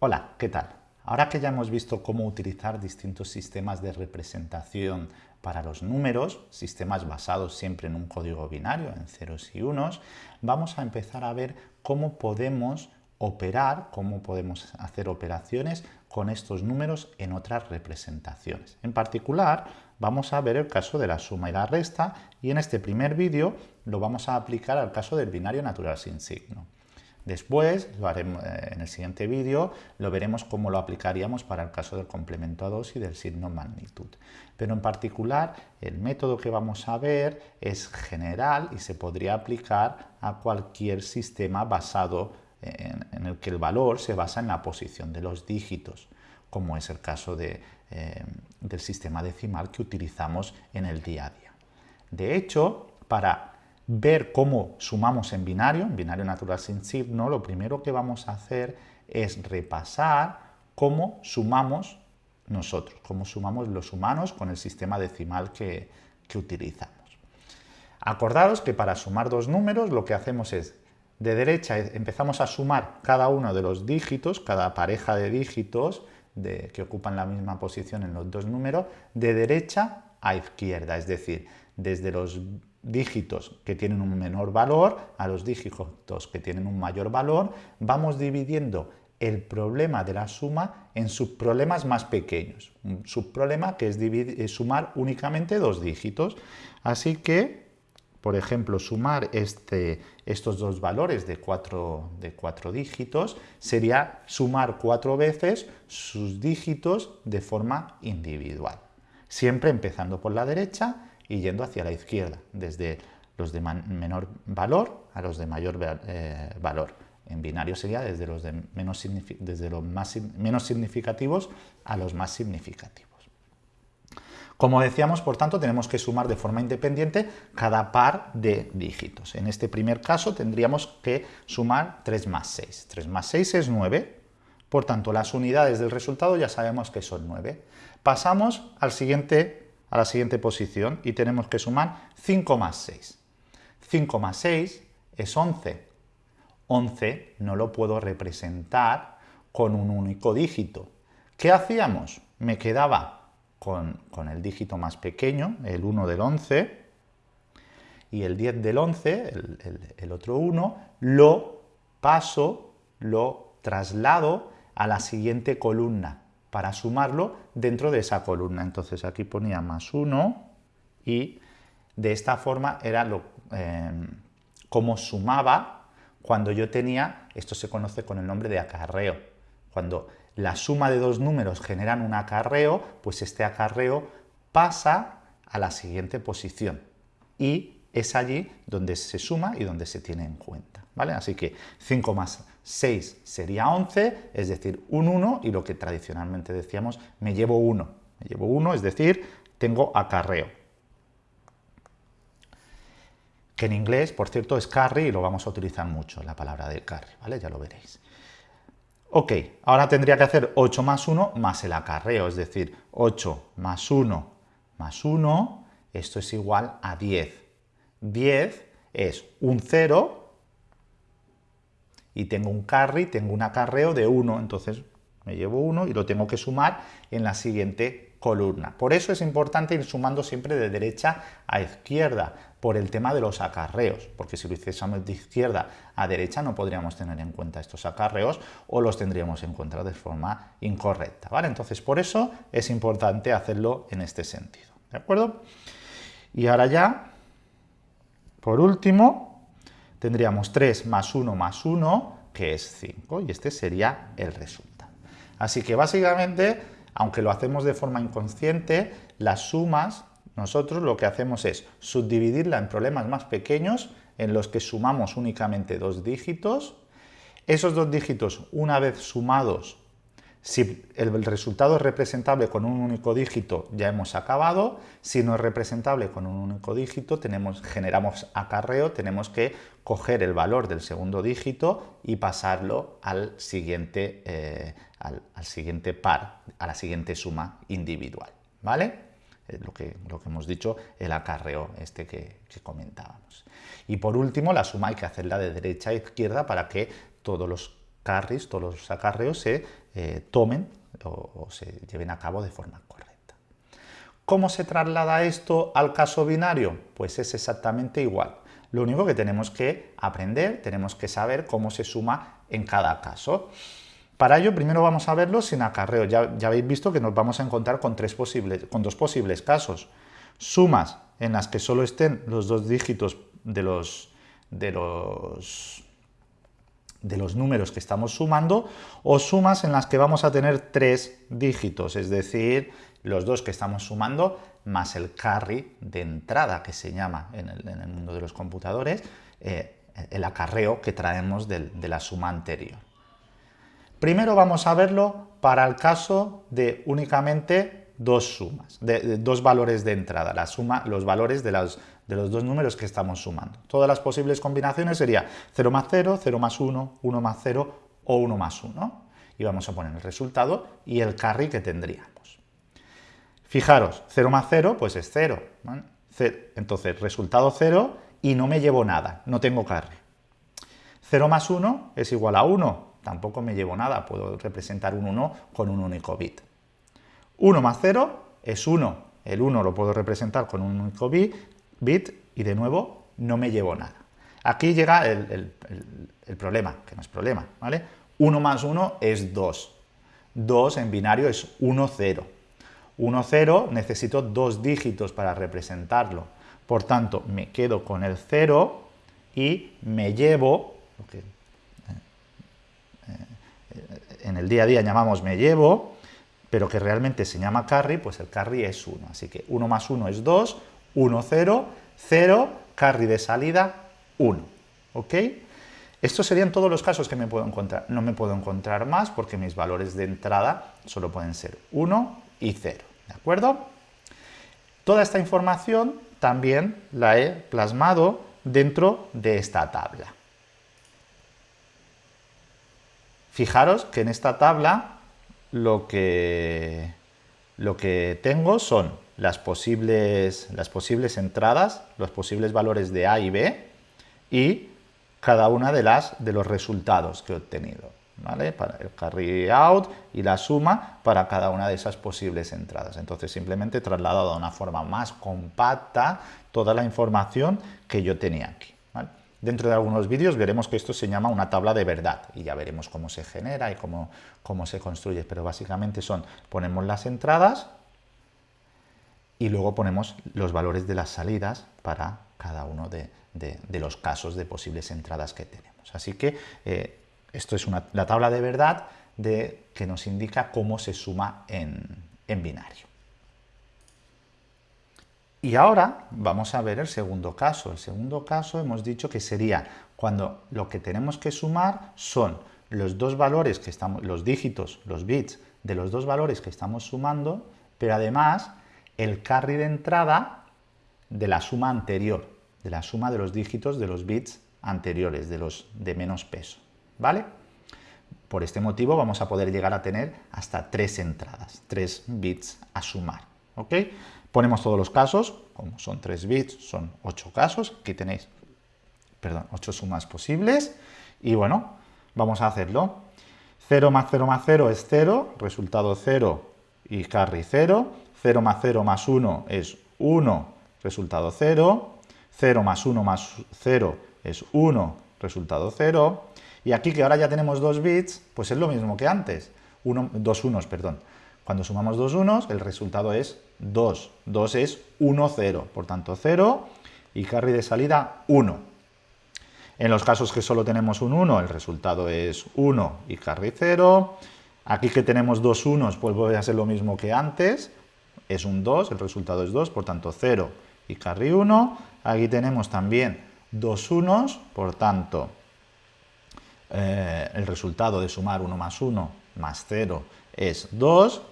Hola, ¿qué tal? Ahora que ya hemos visto cómo utilizar distintos sistemas de representación para los números, sistemas basados siempre en un código binario, en ceros y unos, vamos a empezar a ver cómo podemos operar, cómo podemos hacer operaciones con estos números en otras representaciones. En particular, vamos a ver el caso de la suma y la resta y en este primer vídeo lo vamos a aplicar al caso del binario natural sin signo. Después, lo haremos, eh, en el siguiente vídeo, lo veremos cómo lo aplicaríamos para el caso del complemento a 2 y del signo magnitud. Pero en particular, el método que vamos a ver es general y se podría aplicar a cualquier sistema basado en, el que el valor se basa en la posición de los dígitos, como es el caso eh, del sistema decimal que utilizamos en el día a día. De hecho, para ver cómo sumamos en binario, en binario natural sin signo, lo primero que vamos a hacer es repasar cómo sumamos nosotros, cómo sumamos los humanos con el sistema decimal que, utilizamos. Acordaros que para sumar dos números lo que hacemos es, de derecha empezamos a sumar cada uno de los dígitos, cada pareja de dígitos que ocupan la misma posición en los dos números, de derecha a izquierda, es decir, desde los dígitos que tienen un menor valor a los dígitos que tienen un mayor valor, vamos dividiendo el problema de la suma en subproblemas más pequeños. Un subproblema que es, sumar únicamente dos dígitos. Así que, por ejemplo, sumar este, estos dos valores de cuatro, de cuatro dígitos sería sumar cuatro veces sus dígitos de forma individual. Siempre empezando por la derecha y yendo hacia la izquierda, desde los de menor valor a los de mayor eh, valor. En binario sería desde los, de menos, desde los más, menos significativos a los más significativos. Como decíamos, por tanto, tenemos que sumar de forma independiente cada par de dígitos. En este primer caso tendríamos que sumar 3 más 6. 3 más 6 es 9, por tanto las unidades del resultado ya sabemos que son 9. Pasamos al siguiente a la siguiente posición y tenemos que sumar 5 más 6. 5 más 6 es 11. 11 no lo puedo representar con un único dígito. ¿Qué hacíamos? Me quedaba con, el dígito más pequeño, el 1 del 11, y el 10 del 11, el, el otro 1, lo paso, lo traslado a la siguiente columna para sumarlo dentro de esa columna. Entonces aquí ponía más 1 y de esta forma era lo, eh, como sumaba cuando yo tenía, esto se conoce con el nombre de acarreo, cuando la suma de dos números generan un acarreo, pues este acarreo pasa a la siguiente posición y es allí donde se suma y donde se tiene en cuenta. ¿Vale? Así que 5 más 6 sería 11, es decir, un 1, y lo que tradicionalmente decíamos, me llevo 1. Me llevo 1, es decir, tengo acarreo. Que en inglés, por cierto, es carry y lo vamos a utilizar mucho, la palabra de carry, ¿vale? Ya lo veréis. Ok, ahora tendría que hacer 8 más 1 más el acarreo, es decir, 8 más 1 más 1, esto es igual a 10. 10 es un 0 y tengo un carry, tengo un acarreo de 1, entonces me llevo 1 y lo tengo que sumar en la siguiente columna. Por eso es importante ir sumando siempre de derecha a izquierda, por el tema de los acarreos, porque si lo hiciésemos de izquierda a derecha no podríamos tener en cuenta estos acarreos o los tendríamos en cuenta de forma incorrecta, ¿vale? Entonces por eso es importante hacerlo en este sentido, ¿de acuerdo? Y ahora ya, por último, tendríamos 3 más 1 más 1, que es 5, y este sería el resultado. Así que básicamente, aunque lo hacemos de forma inconsciente, las sumas, nosotros lo que hacemos es subdividirla en problemas más pequeños, en los que sumamos únicamente dos dígitos. Esos dos dígitos, una vez sumados, si el resultado es representable con un único dígito, ya hemos acabado. Si no es representable con un único dígito, generamos acarreo, tenemos que coger el valor del segundo dígito y pasarlo al siguiente, eh, al, siguiente par, a la siguiente suma individual. ¿Vale? Lo que, lo que, hemos dicho, el acarreo este que, que, comentábamos. Y por último, la suma hay que hacerla de derecha a izquierda para que todos los carries, todos los acarreos se eh, tomen o, se lleven a cabo de forma correcta. ¿Cómo se traslada esto al caso binario? Pues es exactamente igual. Lo único que tenemos que aprender, tenemos que saber cómo se suma en cada caso. Para ello, primero vamos a verlo sin acarreo. Ya, ya habéis visto que nos vamos a encontrar con, tres posibles, con dos posibles casos. Sumas en las que solo estén los dos dígitos de los, de los de los números que estamos sumando o sumas en las que vamos a tener tres dígitos, es decir, los dos que estamos sumando más el carry de entrada que se llama en el, mundo de los computadores, eh, el acarreo que traemos de, la suma anterior. Primero vamos a verlo para el caso de únicamente dos sumas, de, dos valores de entrada, la suma, los valores de las de los dos números que estamos sumando. Todas las posibles combinaciones sería 0 más 0, 0 más 1, 1 más 0 o 1 más 1. Y vamos a poner el resultado y el carry que tendríamos. Fijaros, 0 más 0 pues es 0. Entonces, resultado 0 y no me llevo nada, no tengo carry. 0 más 1 es igual a 1, tampoco me llevo nada, puedo representar un 1 con un único bit. 1 más 0 es 1, el 1 lo puedo representar con un único bit, bit y de nuevo no me llevo nada. Aquí llega el, problema, que no es problema, ¿vale? 1 más 1 es 2. 2 en binario es 1, 0. 1, 0 necesito dos dígitos para representarlo. Por tanto, me quedo con el 0 y me llevo, lo que eh, eh, en el día a día llamamos me llevo, pero que realmente se llama carry, pues el carry es 1. Así que 1 más 1 es 2, 1, 0, 0, carry de salida, 1. ¿Ok? Estos serían todos los casos que me puedo encontrar. No me puedo encontrar más porque mis valores de entrada solo pueden ser 1 y 0. ¿De acuerdo? Toda esta información también la he plasmado dentro de esta tabla. Fijaros que en esta tabla lo que, lo que tengo son las posibles, las posibles entradas, los posibles valores de A y B y cada una de, las, de los resultados que he obtenido. ¿vale? Para el carry out y la suma para cada una de esas posibles entradas. Entonces simplemente he trasladado de una forma más compacta toda la información que yo tenía aquí. Dentro de algunos vídeos veremos que esto se llama una tabla de verdad y ya veremos cómo se genera y cómo, cómo se construye, pero básicamente son, ponemos las entradas, y luego ponemos los valores de las salidas para cada uno de, los casos de posibles entradas que tenemos. Así que eh, esto es la tabla de verdad de, que nos indica cómo se suma en, en binario. Y ahora vamos a ver el segundo caso. El segundo caso hemos dicho que sería cuando lo que tenemos que sumar son los dos valores que estamos, los dígitos, los bits de los dos valores que estamos sumando, pero además el carry de entrada de la suma anterior, de la suma de los dígitos de los bits anteriores, de los de menos peso, ¿vale? Por este motivo vamos a poder llegar a tener hasta tres entradas, tres bits a sumar, ¿ok? Ponemos todos los casos, como son tres bits, son ocho casos, aquí tenéis, perdón, ocho sumas posibles, y bueno, vamos a hacerlo. 0 más 0 más 0 es 0, resultado 0 y carry 0, 0 más 0 más 1 es 1, resultado 0. 0 más 1 más 0 es 1, resultado 0. Y aquí que ahora ya tenemos dos bits, pues es lo mismo que antes. dos unos, perdón. Cuando sumamos dos unos, el resultado es 2. 2 es 1, 0. Por tanto, 0 y carry de salida 1. En los casos que solo tenemos un 1, el resultado es 1 y carry 0. Aquí que tenemos dos unos, pues voy a hacer lo mismo que antes es un 2, el resultado es 2, por tanto 0 y carry 1. Aquí tenemos también dos unos, por tanto eh, el resultado de sumar 1 más 1 más 0 es 2,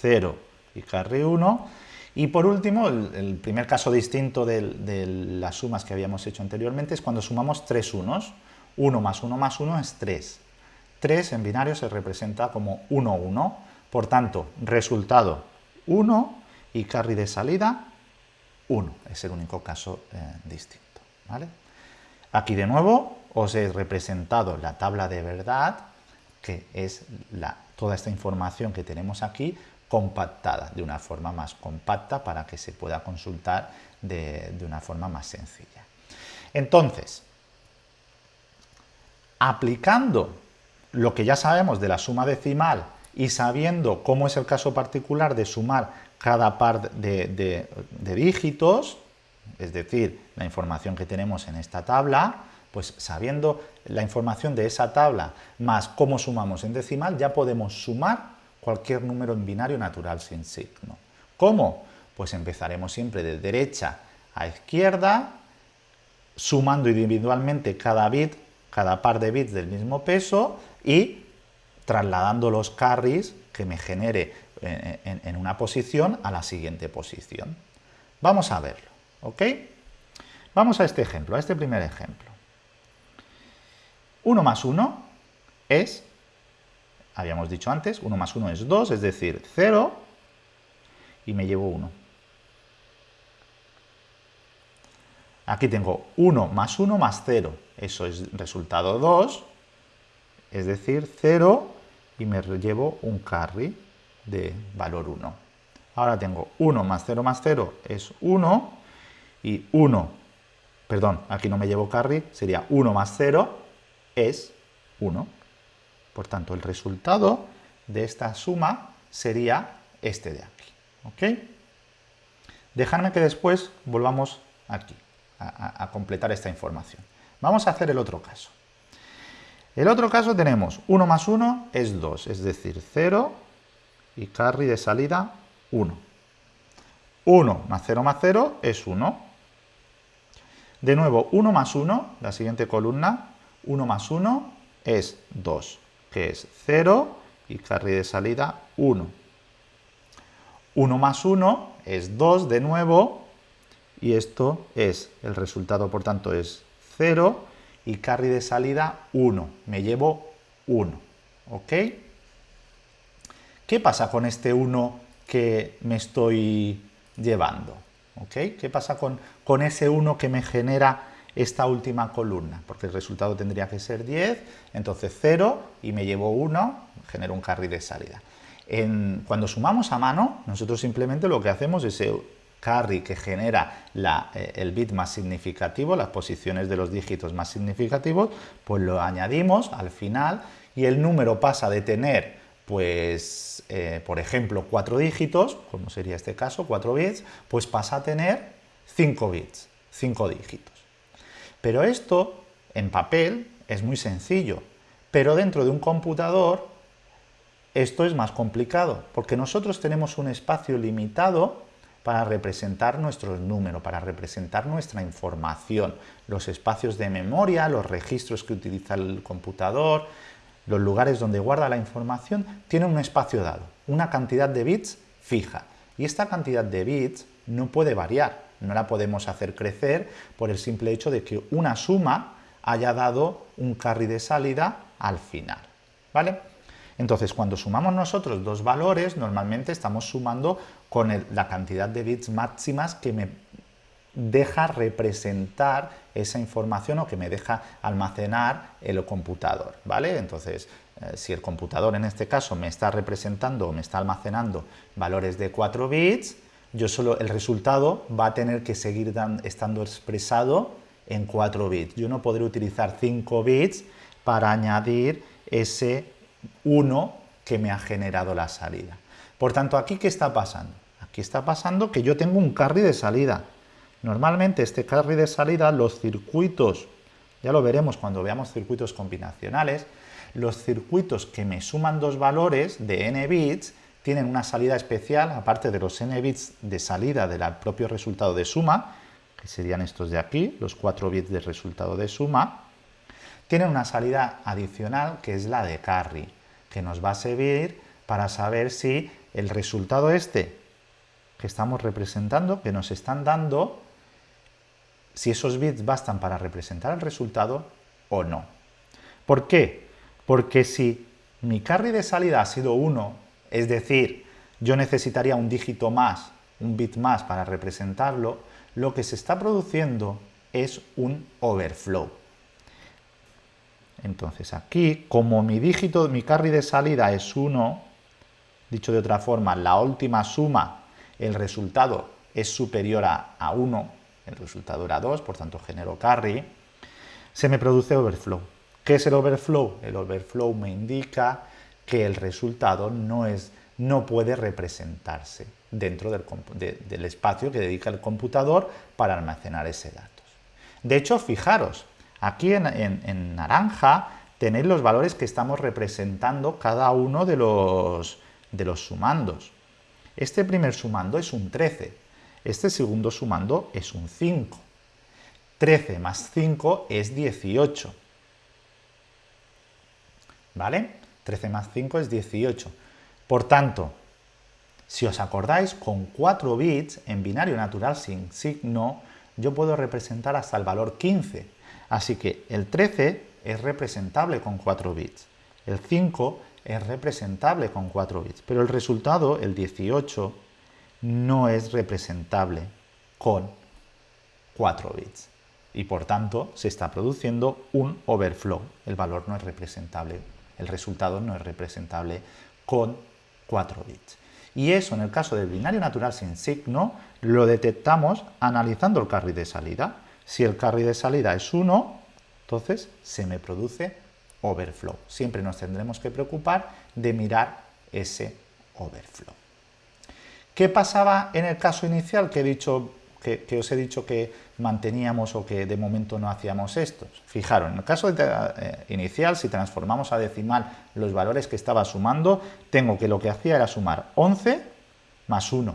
0 y carry 1. Y por último, el, primer caso distinto de, de, las sumas que habíamos hecho anteriormente es cuando sumamos tres unos. 1 más 1 más 1 es 3. 3 en binario se representa como 1, 1. Por tanto, resultado 1 y carry de salida 1. Es el único caso eh, distinto. ¿vale? Aquí de nuevo os he representado la tabla de verdad, que es la toda esta información que tenemos aquí compactada, de una forma más compacta para que se pueda consultar de, de una forma más sencilla. Entonces, aplicando lo que ya sabemos de la suma decimal y sabiendo cómo es el caso particular de sumar cada par de, dígitos, es decir, la información que tenemos en esta tabla, pues sabiendo la información de esa tabla más cómo sumamos en decimal, ya podemos sumar cualquier número en binario natural sin signo. ¿Cómo? Pues empezaremos siempre de derecha a izquierda, sumando individualmente cada bit, cada par de bits del mismo peso y trasladando los carries que me genere en, una posición a la siguiente posición. Vamos a verlo, ¿ok? Vamos a este ejemplo, a este primer ejemplo. 1 más 1 es, habíamos dicho antes, 1 más 1 es 2, es decir, 0, y me llevo 1. Aquí tengo 1 más 1 más 0, eso es resultado 2, es decir, 0 y me llevo un carry de valor 1. Ahora tengo 1 más 0 más 0 es 1 y 1, perdón, aquí no me llevo carry, sería 1 más 0 es 1. Por tanto, el resultado de esta suma sería este de aquí. ¿Ok? Dejadme que después volvamos aquí a, a completar esta información. Vamos a hacer el otro caso. El otro caso tenemos 1 más 1 es 2, es decir, 0 y carry de salida 1. 1 más 0 más 0 es 1. De nuevo, 1 más 1, la siguiente columna, 1 más 1 es 2, que es 0 y carry de salida 1. 1 más 1 es 2 de nuevo y esto es, el resultado por tanto es 0 y carry de salida 1. Me llevo 1. ¿Ok? ¿Qué pasa con este 1 que me estoy llevando? ¿Ok? ¿Qué pasa con, con ese 1 que me genera esta última columna? Porque el resultado tendría que ser 10, entonces 0 y me llevo 1, genero un carry de salida. En, cuando sumamos a mano, nosotros simplemente lo que hacemos es carry que genera eh, el bit más significativo, las posiciones de los dígitos más significativos, pues lo añadimos al final y el número pasa de tener, pues, eh, por ejemplo, cuatro dígitos, como sería este caso, cuatro bits, pues pasa a tener cinco bits, cinco dígitos. Pero esto, en papel, es muy sencillo, pero dentro de un computador esto es más complicado, porque nosotros tenemos un espacio limitado para representar nuestros números, para representar nuestra información, los espacios de memoria, los registros que utiliza el computador, los lugares donde guarda la información, tienen un espacio dado, una cantidad de bits fija. Y esta cantidad de bits no puede variar, no la podemos hacer crecer por el simple hecho de que una suma haya dado un carry de salida al final. ¿Vale? Entonces, cuando sumamos nosotros dos valores, normalmente estamos sumando con la cantidad de bits máximas que me deja representar esa información o que me deja almacenar el computador, ¿vale? Entonces, eh, si el computador en este caso me está representando o me está almacenando valores de 4 bits, yo solo el resultado va a tener que seguir estando expresado en 4 bits. Yo no podré utilizar 5 bits para añadir ese 1 que me ha generado la salida. Por tanto, ¿aquí qué está pasando? Aquí está pasando que yo tengo un carry de salida. Normalmente este carry de salida, los circuitos, ya lo veremos cuando veamos circuitos combinacionales, los circuitos que me suman dos valores de n bits tienen una salida especial, aparte de los n bits de salida del propio resultado de suma, que serían estos de aquí, los 4 bits de resultado de suma, tienen una salida adicional que es la de carry, que nos va a servir para saber si el resultado este que estamos representando, que nos están dando, si esos bits bastan para representar el resultado o no. ¿Por qué? Porque si mi carry de salida ha sido 1, es decir, yo necesitaría un dígito más, un bit más para representarlo, lo que se está produciendo es un overflow. Entonces aquí, como mi dígito, mi carry de salida es 1, dicho de otra forma, la última suma, el resultado es superior a, 1, el resultado era 2, por tanto genero carry, se me produce overflow. ¿Qué es el overflow? El overflow me indica que el resultado no, es, no puede representarse dentro del, espacio que dedica el computador para almacenar ese datos. De hecho, fijaros, aquí en, naranja tenéis los valores que estamos representando cada uno de los, de los sumandos. Este primer sumando es un 13, este segundo sumando es un 5. 13 más 5 es 18. ¿Vale? 13 más 5 es 18. Por tanto, si os acordáis, con 4 bits en binario natural sin signo, yo puedo representar hasta el valor 15. Así que el 13 es representable con 4 bits. El 5 es representable con 4 bits. Pero el resultado, el 18, no es representable con 4 bits. Y por tanto, se está produciendo un overflow. El valor no es representable, el resultado no es representable con 4 bits. Y eso, en el caso del binario natural sin signo, lo detectamos analizando el carry de salida. Si el carry de salida es 1, entonces se me produce overflow. Siempre nos tendremos que preocupar de mirar ese overflow. ¿Qué pasaba en el caso inicial que he dicho que, os he dicho que manteníamos o que de momento no hacíamos estos. Fijaros, en el caso eh, inicial, si transformamos a decimal los valores que estaba sumando, tengo que lo que hacía era sumar 11 más 1.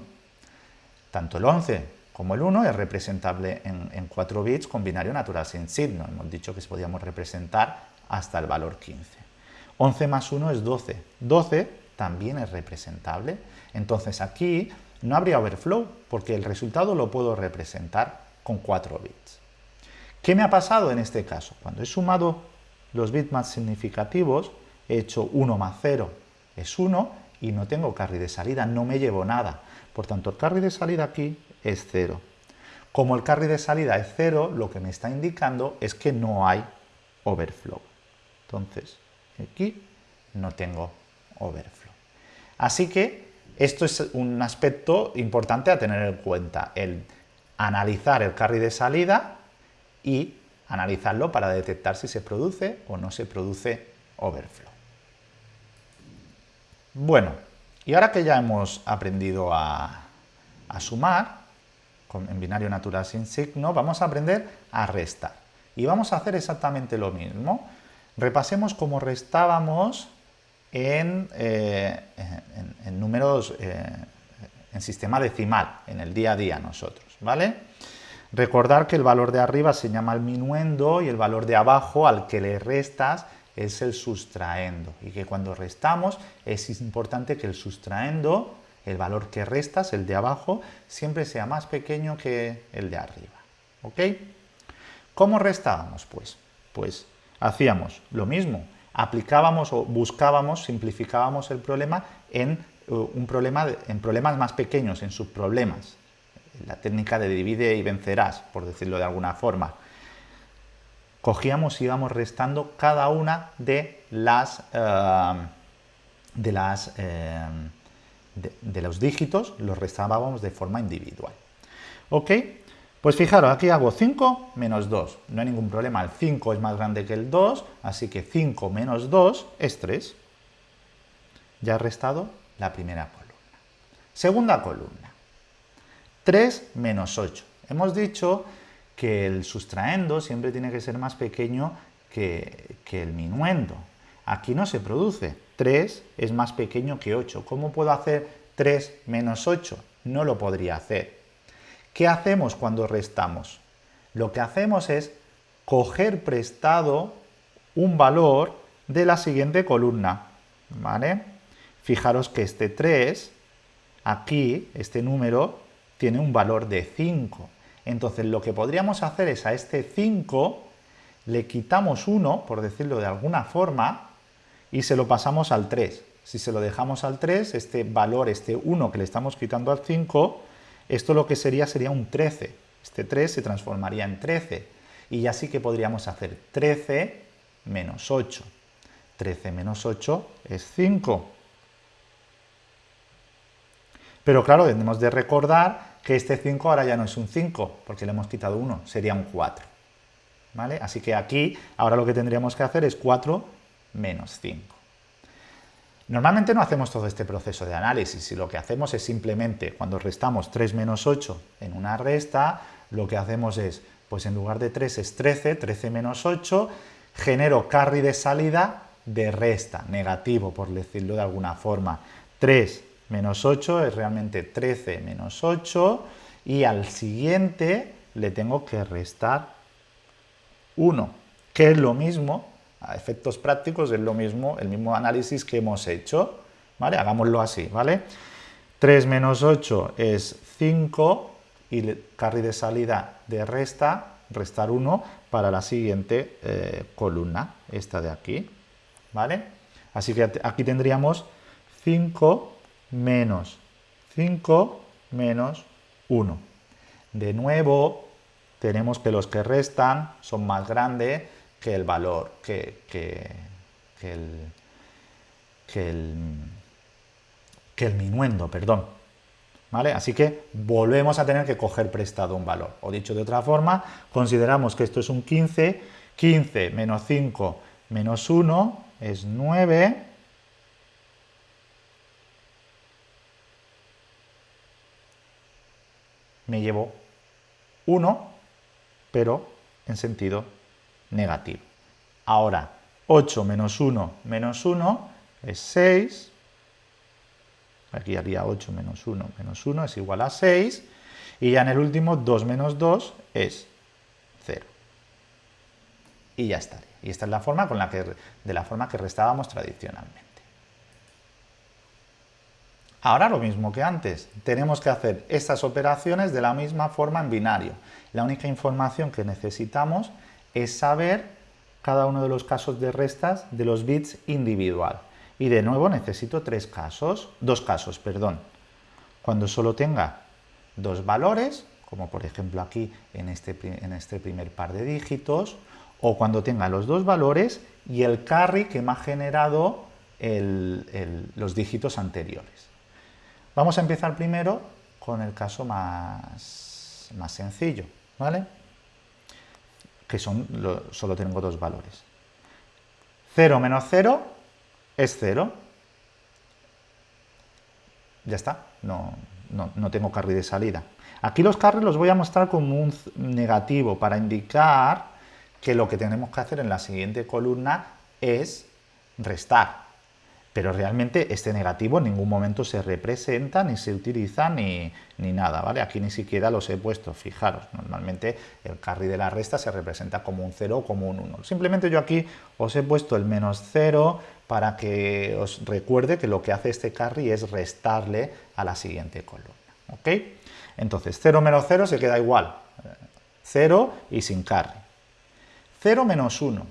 Tanto el 11 como el 1 es representable en, 4 bits con binario natural sin signo. Hemos dicho que podíamos representar hasta el valor 15. 11 más 1 es 12. 12 también es representable. Entonces aquí no habría overflow porque el resultado lo puedo representar con 4 bits. ¿Qué me ha pasado en este caso? Cuando he sumado los bits más significativos, he hecho 1 más 0 es 1 y no tengo carry de salida, no me llevo nada. Por tanto, el carry de salida aquí es 0. Como el carry de salida es 0, lo que me está indicando es que no hay overflow. Entonces, aquí no tengo overflow. Así que esto es un aspecto importante a tener en cuenta, el analizar el carry de salida y analizarlo para detectar si se produce o no se produce overflow. Bueno, y ahora que ya hemos aprendido a, sumar en binario natural sin signo, vamos a aprender a restar. Y vamos a hacer exactamente lo mismo. Repasemos cómo restábamos eh, en, números, eh, en sistema decimal, en el día a día nosotros, ¿vale? Recordar que el valor de arriba se llama el minuendo y el valor de abajo al que le restas es el sustraendo y que cuando restamos es importante que el sustraendo, el valor que restas, el de abajo, siempre sea más pequeño que el de arriba. ¿Ok? ¿Cómo restábamos? Pues, pues hacíamos lo mismo, aplicábamos o buscábamos, simplificábamos el problema en, eh, un problema en problemas más pequeños, en subproblemas. La técnica de divide y vencerás, por decirlo de alguna forma. Cogíamos y íbamos restando cada una de las, eh, de, las eh, de, los dígitos, los restábamos de forma individual. ¿Ok? Pues fijaros, aquí hago 5 menos 2. No hay ningún problema, el 5 es más grande que el 2, así que 5 menos 2 es 3. Ya he restado la primera columna. Segunda columna. 3 menos 8. Hemos dicho que el sustraendo siempre tiene que ser más pequeño que, que el minuendo. Aquí no se produce. 3 es más pequeño que 8. ¿Cómo puedo hacer 3 menos 8? No lo podría hacer ¿Qué hacemos cuando restamos? Lo que hacemos es coger prestado un valor de la siguiente columna. Fijaros que este 3, aquí, este número, tiene un valor de 5. Entonces lo que podríamos hacer es a este 5 le quitamos 1, por decirlo de alguna forma, y se lo pasamos al 3. Si se lo dejamos al 3, este valor, este 1 que le estamos quitando al 5, esto lo que sería sería un 13. Este 3 se transformaría en 13. Y ya sí que podríamos hacer 13 menos 8. 13 menos 8 es 5. Pero claro, debemos de recordar que este 5 ahora ya no es un 5, porque le hemos quitado 1, sería un 4. ¿Vale? Así que aquí, ahora lo que tendríamos que hacer es 4 menos 5. Normalmente no hacemos todo este proceso de análisis y lo que hacemos es simplemente, cuando restamos 3 menos 8 en una resta, lo que hacemos es, pues en lugar de 3 es 13, 13 menos 8, genero carry de salida de resta, negativo por decirlo de alguna forma. 3 menos 8 es realmente 13 menos 8 y al siguiente le tengo que restar 1, que es lo mismo, a efectos prácticos es lo mismo, el mismo análisis que hemos hecho, ¿vale? Hagámoslo así, ¿vale? 3 menos 8 es 5 y el carry de salida de resta, restar 1 para la siguiente eh, columna, esta de aquí, ¿vale? Así que aquí tendríamos 5 menos 5 menos 1. De nuevo, tenemos que los que restan son más grandes que el valor, que, el, que, el, que el minuendo, perdón. ¿Vale? Así que volvemos a tener que coger prestado un valor. O dicho de otra forma, consideramos que esto es un 15, 15 menos 5 menos 1 es 9, me llevo 1 pero en sentido negativo. Ahora, 8 menos 1 menos 1 es 6. Aquí haría 8 menos 1 menos 1 es igual a 6. Y ya en el último, 2 menos 2 es 0. Y ya estaría. Y esta es la forma con la que, de la forma que restábamos tradicionalmente. Ahora lo mismo que antes, tenemos que hacer estas operaciones de la misma forma en binario. La única información que necesitamos es saber cada uno de los casos de restas de los bits individual. Y de nuevo necesito tres casos, dos casos, perdón. Cuando solo tenga dos valores, como por ejemplo aquí en este, en este primer par de dígitos, o cuando tenga los dos valores y el carry que me ha generado los dígitos anteriores. Vamos a empezar primero con el caso más, más sencillo, ¿vale? Que son, solo tengo dos valores. 0 menos 0 es 0. Ya está, no, no, tengo carry de salida. Aquí los carry los voy a mostrar como un negativo para indicar que lo que tenemos que hacer en la siguiente columna es restar pero realmente este negativo en ningún momento se representa, ni se utiliza, ni, nada, ¿vale? Aquí ni siquiera los he puesto, fijaros, normalmente el carry de la resta se representa como un 0 o como un 1. Simplemente yo aquí os he puesto el menos 0 para que os recuerde que lo que hace este carry es restarle a la siguiente columna, ¿ok? Entonces, 0 menos 0 se queda igual, 0 y sin carry. 0 menos 1,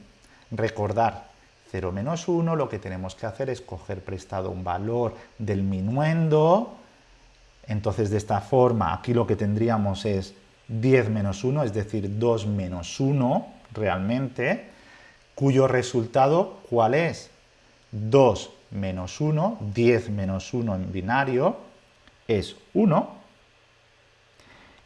recordar, 0 menos 1, lo que tenemos que hacer es coger prestado un valor del minuendo, entonces de esta forma aquí lo que tendríamos es 10 menos 1, es decir, 2 menos 1 realmente, cuyo resultado, ¿cuál es? 2 menos 1, 10 menos 1 en binario, es 1,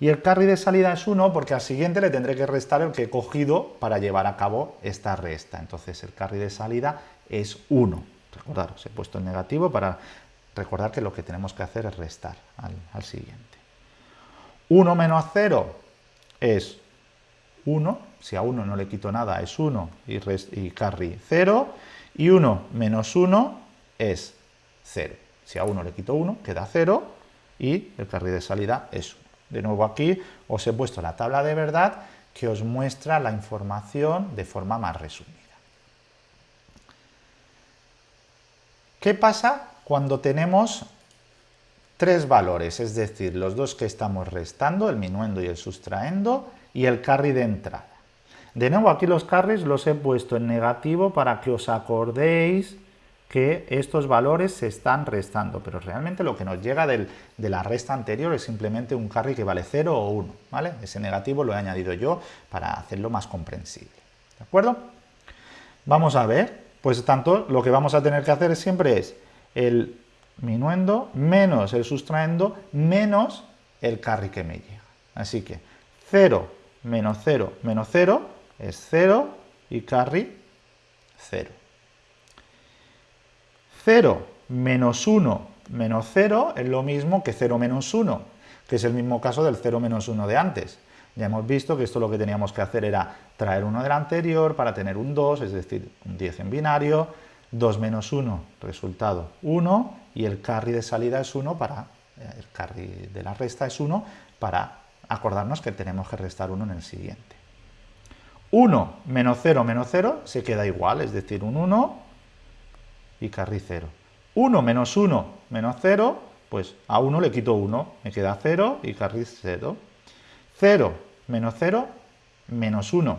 y el carry de salida es 1 porque al siguiente le tendré que restar el que he cogido para llevar a cabo esta resta. Entonces el carry de salida es 1. Recordaros, he puesto el negativo para recordar que lo que tenemos que hacer es restar al, siguiente. 1 menos 0 es 1. Si a 1 no le quito nada es 1 y, y carry 0. Y 1 menos 1 es 0. Si a 1 le quito 1 queda 0 y el carry de salida es 1. De nuevo aquí os he puesto la tabla de verdad que os muestra la información de forma más resumida. ¿Qué pasa cuando tenemos tres valores? Es decir, los dos que estamos restando, el minuendo y el sustraendo, y el carry de entrada. De nuevo, aquí los carries los he puesto en negativo para que os acordéis que estos valores se están restando, pero realmente lo que nos llega de la resta anterior es simplemente un carry que vale 0 o 1, ¿vale? Ese negativo lo he añadido yo para hacerlo más comprensible, ¿de acuerdo? Vamos a ver, pues tanto lo que vamos a tener que hacer siempre es el minuendo menos el sustraendo menos el carry que me llega. Así que 0 menos 0 menos 0 es 0 y carry 0. 0 menos 1 menos 0 es lo mismo que 0 menos 1, que es el mismo caso del 0 menos 1 de antes. Ya hemos visto que esto lo que teníamos que hacer era traer uno del anterior para tener un 2, es decir, un 10 en binario, 2 menos 1, resultado 1, y el carry de salida es 1 para, eh, el carry de la resta es 1 para acordarnos que tenemos que restar 1 en el siguiente. 1 menos 0 menos 0 se queda igual, es decir, un 1 y carry 0. 1 menos 1 menos 0, pues a 1 le quito 1, me queda 0 y carry 0. 0 menos 0 menos 1.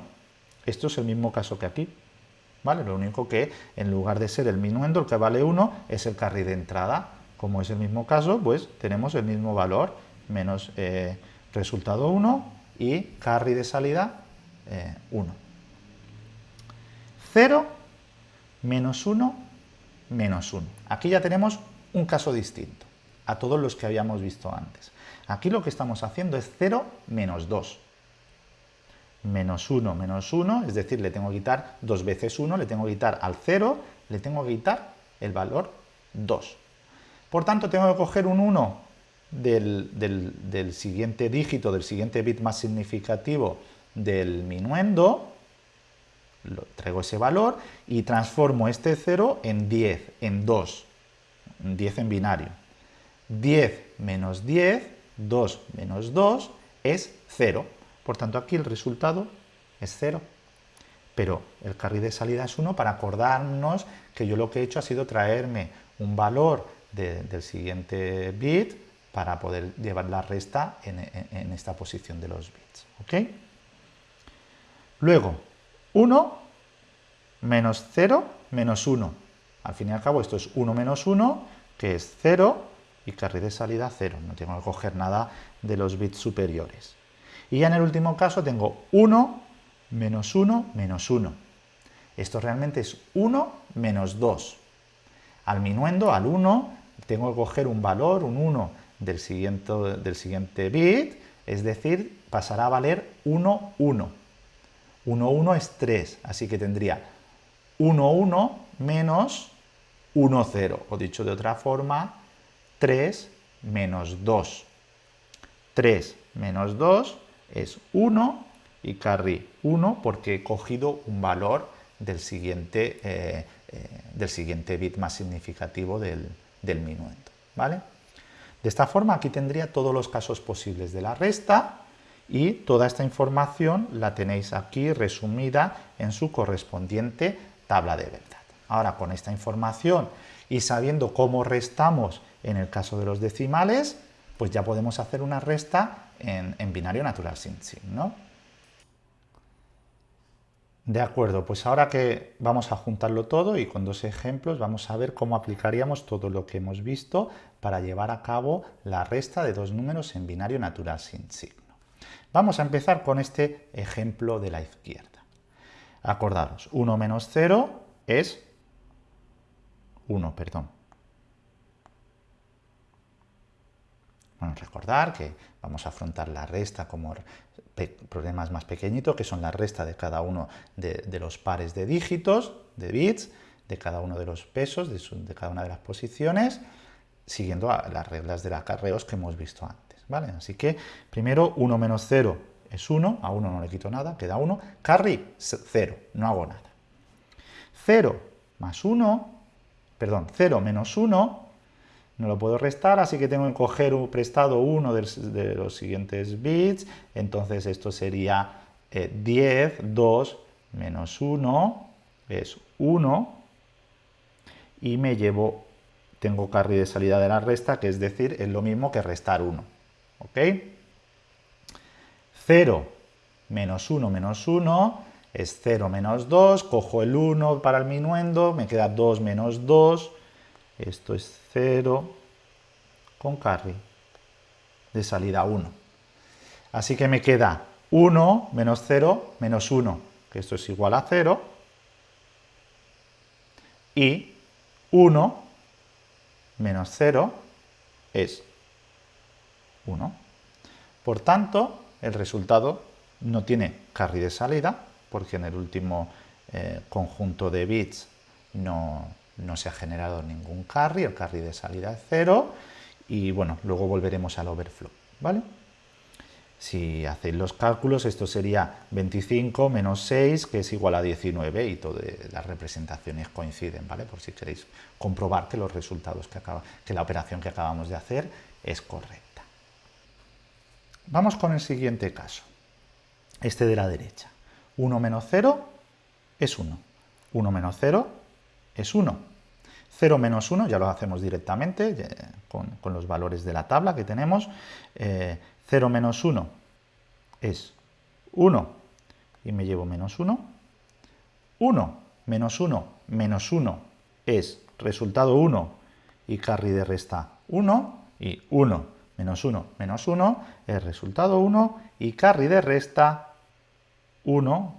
Esto es el mismo caso que aquí. ¿Vale? Lo único que en lugar de ser el minuendo, el que vale 1, es el carry de entrada. Como es el mismo caso, pues tenemos el mismo valor, menos eh, resultado 1 y carry de salida 1. 0 menos 1 menos 1. Aquí ya tenemos un caso distinto a todos los que habíamos visto antes. Aquí lo que estamos haciendo es 0 menos 2. Menos 1 menos 1, es decir, le tengo que quitar dos veces 1, le tengo que quitar al 0, le tengo que quitar el valor 2. Por tanto, tengo que coger un 1 del, del siguiente dígito, del siguiente bit más significativo del minuendo, traigo ese valor y transformo este 0 en 10, en 2, 10 en binario. 10 menos 10, 2 menos 2 es 0. Por tanto, aquí el resultado es 0. Pero el carry de salida es 1 para acordarnos que yo lo que he hecho ha sido traerme un valor del siguiente bit para poder llevar la resta en, esta posición de los bits. ¿ok? Luego, 1 menos 0 menos 1. Al fin y al cabo esto es 1 menos 1, que es 0, y carry de salida 0. No tengo que coger nada de los bits superiores. Y ya en el último caso tengo 1 menos 1 menos 1. Esto realmente es 1 menos 2. Al minuendo, al 1, tengo que coger un valor, un 1 del siguiente, del siguiente bit, es decir, pasará a valer 1, 1. 1, 1 es 3, así que tendría 1, 1 menos 1, 0, o dicho de otra forma, 3 menos 2. 3 menos 2 es 1 y carry 1 porque he cogido un valor del siguiente, eh, eh, del siguiente bit más significativo del, del minuendo. ¿vale? De esta forma aquí tendría todos los casos posibles de la resta y toda esta información la tenéis aquí resumida en su correspondiente tabla de verdad. Ahora con esta información y sabiendo cómo restamos en el caso de los decimales, pues ya podemos hacer una resta en, binario natural sin sin, ¿no? De acuerdo, pues ahora que vamos a juntarlo todo y con dos ejemplos vamos a ver cómo aplicaríamos todo lo que hemos visto para llevar a cabo la resta de dos números en binario natural sin signo. Vamos a empezar con este ejemplo de la izquierda. Acordaros, 1 menos 0 es 1, perdón. Bueno, recordar que vamos a afrontar la resta como problemas más pequeñitos, que son la resta de cada uno de, los pares de dígitos, de bits, de cada uno de los pesos, de, cada una de las posiciones, siguiendo las reglas de acarreos que hemos visto antes. ¿Vale? Así que primero 1 menos 0 es 1, a 1 no le quito nada, queda 1. Carry, 0, no hago nada. 0 más 1, perdón, 0 menos 1, no lo puedo restar, así que tengo que coger un prestado uno de los siguientes bits, entonces esto sería 10, eh, 2 menos 1, es 1, y me llevo, tengo carry de salida de la resta, que es decir, es lo mismo que restar 1, ¿ok? 0 menos 1 menos 1 es 0 menos 2, cojo el 1 para el minuendo, me queda 2 menos 2, esto es 0 con carry de salida 1. Así que me queda 1 menos 0 menos 1, que esto es igual a 0, y 1 menos 0 es 1. Por tanto, el resultado no tiene carry de salida, porque en el último eh, conjunto de bits no, se ha generado ningún carry, el carry de salida es 0, y bueno, luego volveremos al overflow, ¿vale? Si hacéis los cálculos, esto sería 25 menos 6, que es igual a 19, y todas las representaciones coinciden, ¿vale? Por si queréis comprobar que los resultados que, que la operación que acabamos de hacer es correcta. Vamos con el siguiente caso, este de la derecha. 1 menos 0 es 1. 1 menos 0 es 1. 0 menos 1, ya lo hacemos directamente con, los valores de la tabla que tenemos. Eh, 0 menos 1 es 1 y me llevo menos 1. 1 menos 1 menos 1 es resultado 1 y carry de resta 1 y 1 menos 1 menos 1 es resultado 1 y carry de resta 1,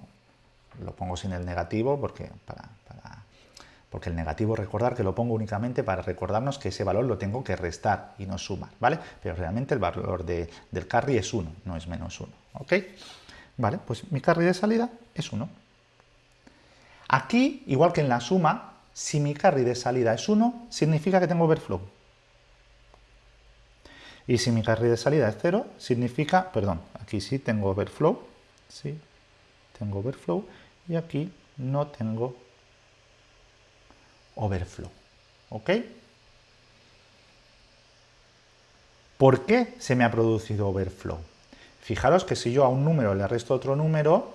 lo pongo sin el negativo porque para, porque el negativo recordar que lo pongo únicamente para recordarnos que ese valor lo tengo que restar y no sumar, ¿vale? Pero realmente el valor del carry es 1, no es menos 1, ¿ok? Vale, pues mi carry de salida es 1. Aquí, igual que en la suma, si mi carry de salida es 1, significa que tengo overflow. Y si mi carry de salida es 0, significa, perdón, aquí sí tengo overflow, sí, tengo overflow, y aquí no tengo overflow. ¿Ok? ¿Por qué se me ha producido overflow? Fijaros que si yo a un número le resto otro número,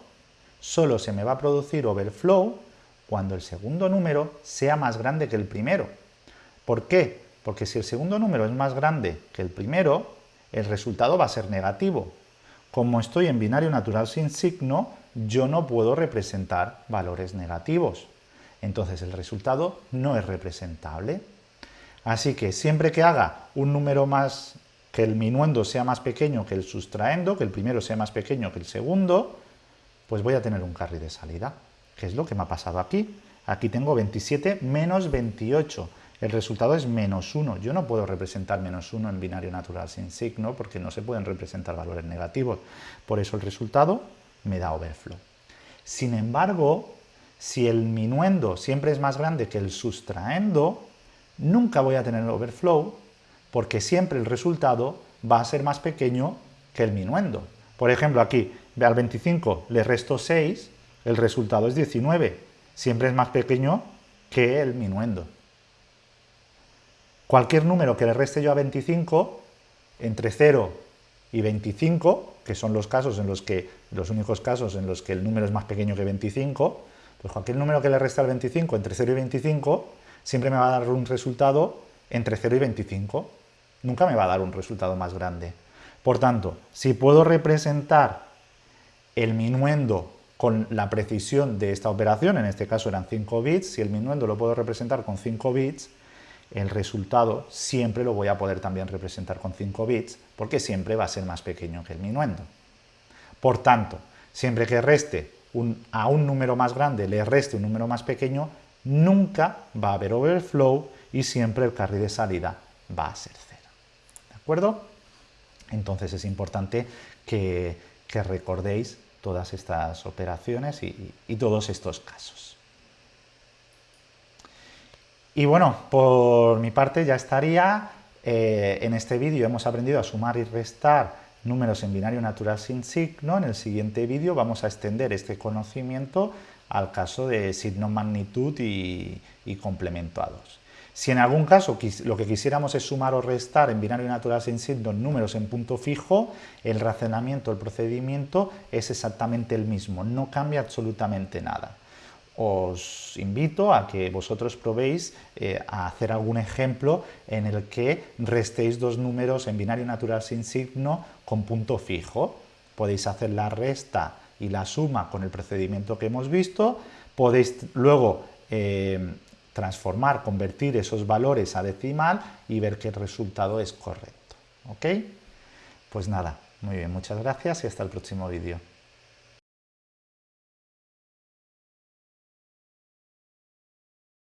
solo se me va a producir overflow cuando el segundo número sea más grande que el primero. ¿Por qué? Porque si el segundo número es más grande que el primero, el resultado va a ser negativo. Como estoy en binario natural sin signo, yo no puedo representar valores negativos entonces el resultado no es representable. Así que siempre que haga un número más, que el minuendo sea más pequeño que el sustraendo, que el primero sea más pequeño que el segundo, pues voy a tener un carry de salida, que es lo que me ha pasado aquí. Aquí tengo 27 menos 28, el resultado es menos 1. Yo no puedo representar menos 1 en binario natural sin signo porque no se pueden representar valores negativos. Por eso el resultado me da overflow. Sin embargo, si el minuendo siempre es más grande que el sustraendo, nunca voy a tener overflow porque siempre el resultado va a ser más pequeño que el minuendo. Por ejemplo, aquí, al 25 le resto 6, el resultado es 19. Siempre es más pequeño que el minuendo. Cualquier número que le reste yo a 25, entre 0 y 25, que son los casos en los que, los únicos casos en los que el número es más pequeño que 25, pues cualquier número que le resta al 25 entre 0 y 25 siempre me va a dar un resultado entre 0 y 25. Nunca me va a dar un resultado más grande. Por tanto, si puedo representar el minuendo con la precisión de esta operación, en este caso eran 5 bits, si el minuendo lo puedo representar con 5 bits, el resultado siempre lo voy a poder también representar con 5 bits, porque siempre va a ser más pequeño que el minuendo. Por tanto, siempre que reste a un número más grande le reste un número más pequeño, nunca va a haber overflow y siempre el carry de salida va a ser cero. ¿De acuerdo? Entonces es importante que, recordéis todas estas operaciones y, todos estos casos. Y bueno, por mi parte ya estaría. Eh, en este vídeo hemos aprendido a sumar y restar números en binario natural sin signo, en el siguiente vídeo vamos a extender este conocimiento al caso de signo magnitud y, complemento a 2. Si en algún caso lo que quisiéramos es sumar o restar en binario natural sin signo números en punto fijo, el razonamiento, el procedimiento es exactamente el mismo, no cambia absolutamente nada os invito a que vosotros probéis eh, a hacer algún ejemplo en el que restéis dos números en binario natural sin signo con punto fijo. Podéis hacer la resta y la suma con el procedimiento que hemos visto, podéis luego eh, transformar, convertir esos valores a decimal y ver que el resultado es correcto. ¿Ok? Pues nada, muy bien, muchas gracias y hasta el próximo vídeo.